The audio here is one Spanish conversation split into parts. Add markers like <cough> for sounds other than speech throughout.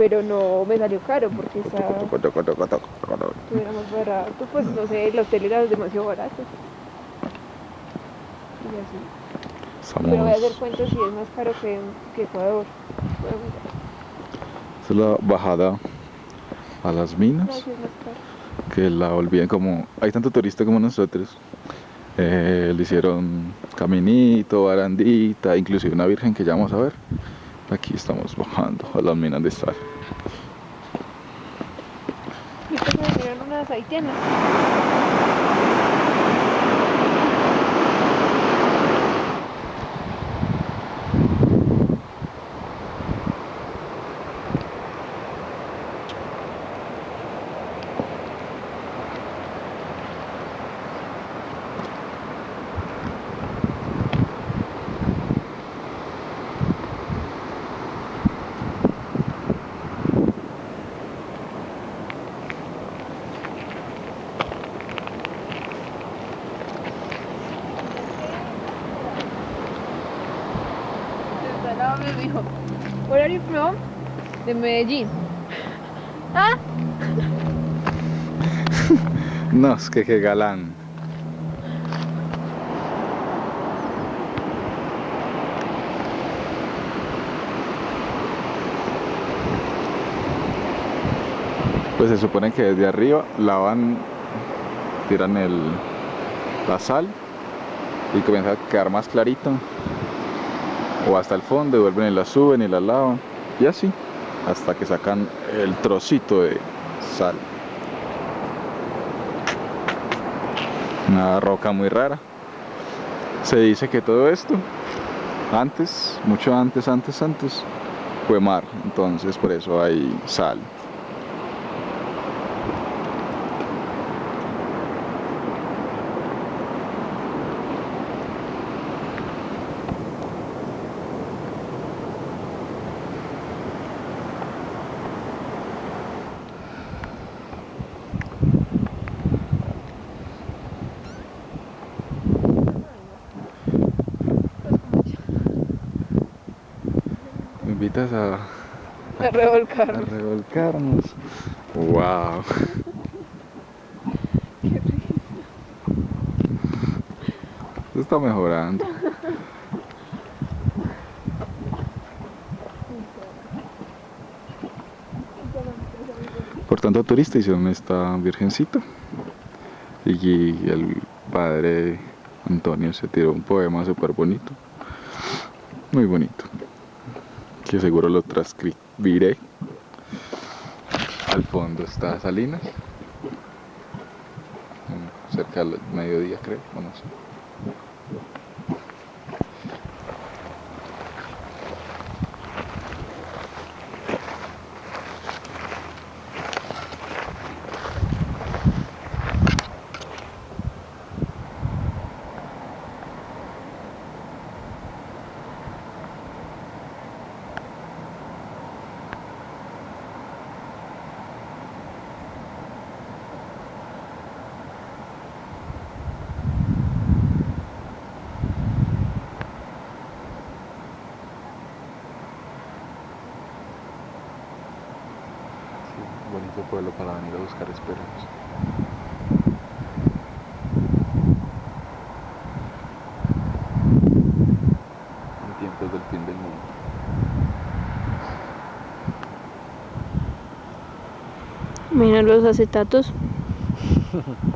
pero no me salió caro porque está era más barato, pues no sé, el hotel era demasiado barato. Y así. Pero voy a hacer cuenta si es más caro que, que Ecuador. Es la bajada a las minas. No, sí es más caro. Que la olviden como... Hay tanto turista como nosotros. Eh, le hicieron caminito, barandita, inclusive una virgen que ya vamos a ver. Aquí estamos bajando a las minas de sal. Dijo, where are you from? De Medellín. Ah, <laughs> No, es que qué galán. Pues se supone que desde arriba lavan, tiran el, la sal y comienza a quedar más clarito. O hasta el fondo, y vuelven y la suben y la lavan. Y así, hasta que sacan el trocito de sal. Una roca muy rara. Se dice que todo esto, antes, mucho antes, antes, antes, fue mar. Entonces por eso hay sal. Invitas a, a a revolcarnos. revolcarnos. Wow. Qué rico. Esto está mejorando. Por tanto, turista hicieron esta virgencita. Y el padre Antonio se tiró un poema súper bonito. Muy bonito. Que seguro lo transcribiré. Al fondo está Salinas. Cerca del mediodía, creo. o no sé. Sí, bonito pueblo para venir a buscar esperanza. En tiempos del fin del mundo. Mira los acetatos. <laughs>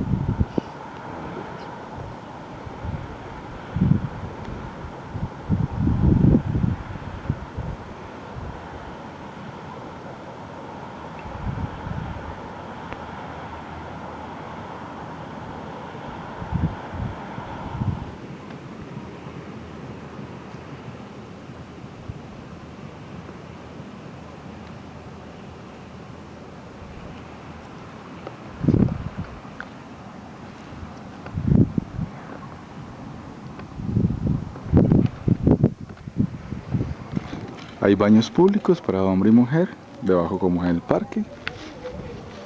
Hay baños públicos para hombre y mujer, debajo como en el parque.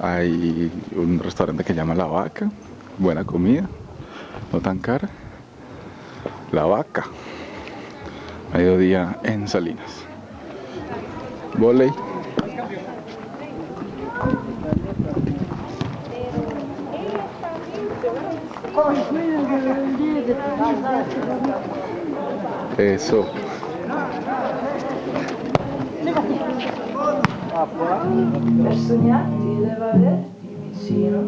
Hay un restaurante que llama La Vaca, buena comida, no tan cara. La Vaca, mediodía en Salinas. volei. Eso. Per sognarti devo averti vicino.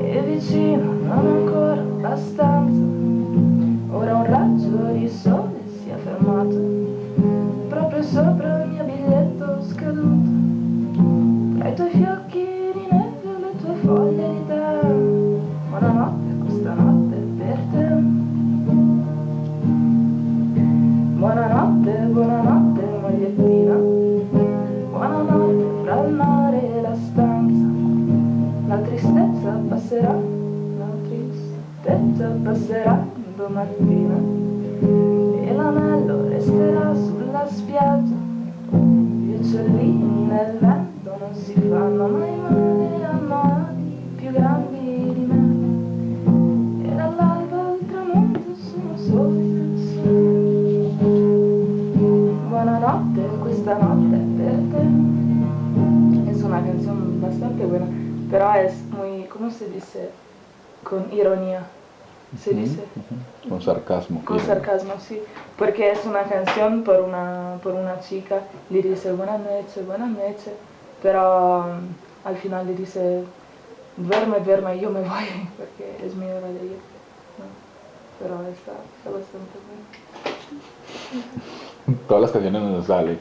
E vicino non ancora abbastanza domattina E l'anello resterà sulla spiaggia Gli uccellini nel vento non si fanno mai male Hanno ali più grandi di me E dall'alba al tramonto sono soli Buonanotte, questa notte è per te. Es una canción bastante buena, pero es muy, ¿cómo se dice? Con ironía. Se dice. Con sarcasmo. Con sarcasmo, sí. Porque es una canción por una, por una chica, le dice buenas noches, buenas noches, pero um, al final le dice duerme, duerme, yo me voy, <laughs> porque es mi hora de ir. ¿no? Pero está, está bastante bueno. Todas las canciones nos salen.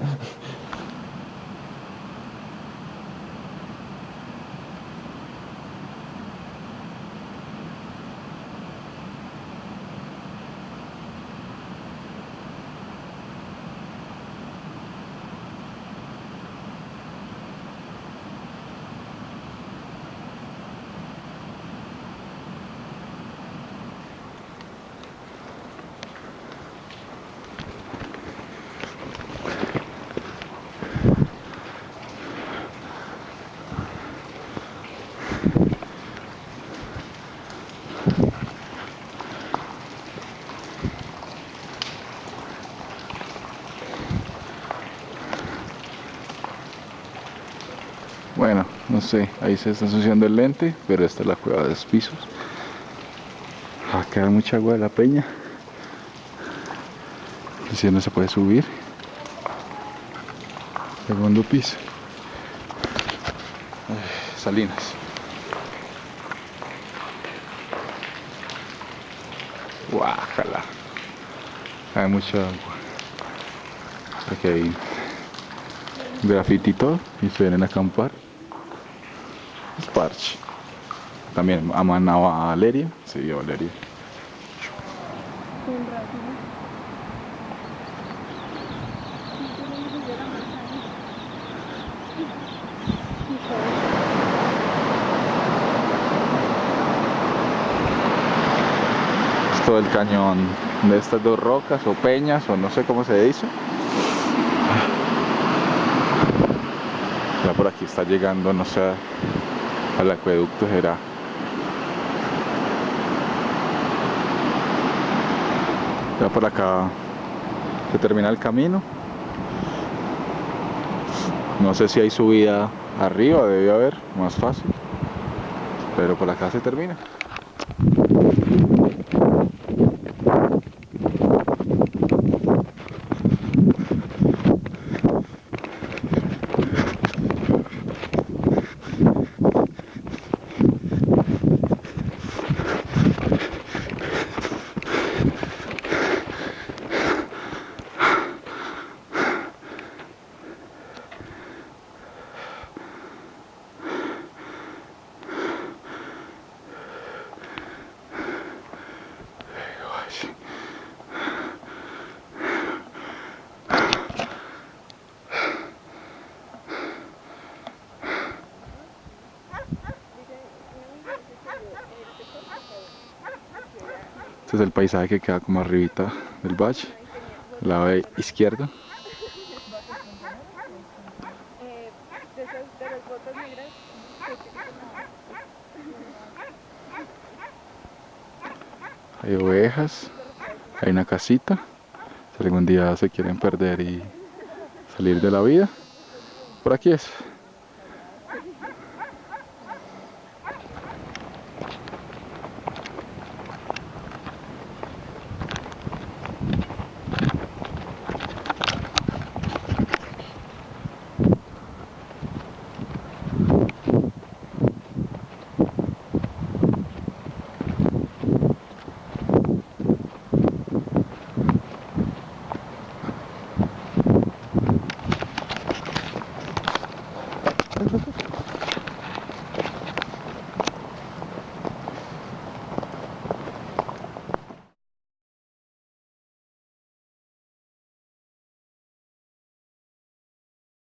No sé, ahí se está ensuciando el lente, pero esta es la cueva de los pisos. Va a quedar mucha agua de la peña. Si no se puede subir. Segundo piso. Salinas. Guájala. Hay mucha agua. Aquí hay graffiti y todo y se vienen a acampar. Es parche. También aman a Valeria. Sí, a Valeria. Con razón. Es todo el cañón de estas dos rocas o peñas o no sé cómo se dice. Ya por aquí está llegando, no sé, al acueducto será. Ya por acá se termina el camino. No sé si hay subida arriba, debe haber, más fácil. Pero por acá se termina. Este es el paisaje que queda como arribita del valle, el lado izquierdo. Hay ovejas, hay una casita, si algún día se quieren perder y salir de la vida. por aquí es.